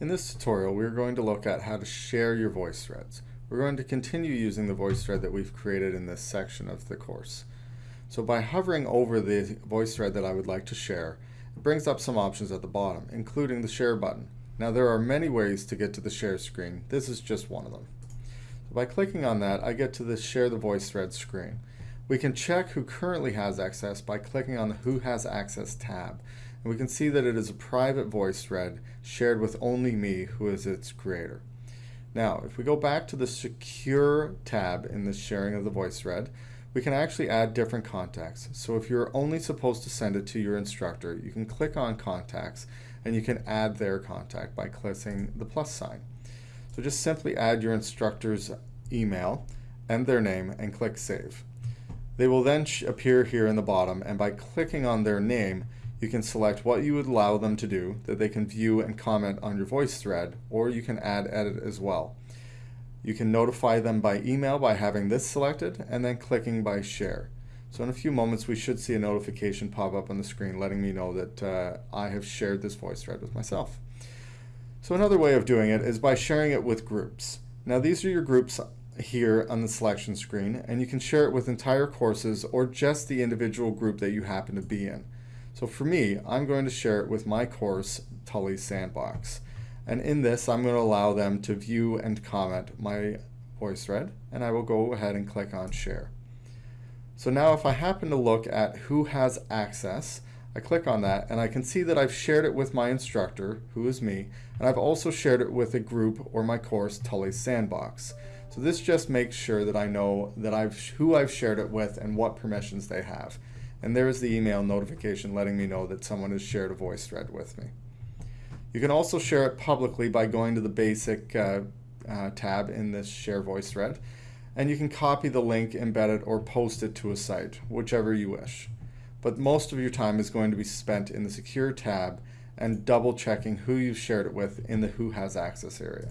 In this tutorial, we're going to look at how to share your VoiceThreads. We're going to continue using the VoiceThread that we've created in this section of the course. So by hovering over the VoiceThread that I would like to share, it brings up some options at the bottom, including the Share button. Now there are many ways to get to the Share screen. This is just one of them. So by clicking on that, I get to the Share the VoiceThread screen. We can check who currently has access by clicking on the Who Has Access tab. And we can see that it is a private voice VoiceThread shared with only me, who is its creator. Now, if we go back to the Secure tab in the sharing of the voice VoiceThread, we can actually add different contacts. So if you're only supposed to send it to your instructor, you can click on Contacts and you can add their contact by clicking the plus sign. So just simply add your instructor's email and their name and click Save. They will then appear here in the bottom and by clicking on their name you can select what you would allow them to do that they can view and comment on your voice thread or you can add edit as well. You can notify them by email by having this selected and then clicking by share. So in a few moments we should see a notification pop up on the screen letting me know that uh, I have shared this voice thread with myself. So another way of doing it is by sharing it with groups. Now these are your groups here on the selection screen and you can share it with entire courses or just the individual group that you happen to be in. So for me, I'm going to share it with my course, Tully Sandbox. And in this, I'm going to allow them to view and comment my voice thread and I will go ahead and click on share. So now if I happen to look at who has access, I click on that and I can see that I've shared it with my instructor, who is me, and I've also shared it with a group or my course, Tully Sandbox. So this just makes sure that I know that I've who I've shared it with and what permissions they have. And there is the email notification letting me know that someone has shared a voice thread with me. You can also share it publicly by going to the basic uh, uh, tab in this share voice thread and you can copy the link, embed it, or post it to a site, whichever you wish. But most of your time is going to be spent in the secure tab and double checking who you've shared it with in the who has access area.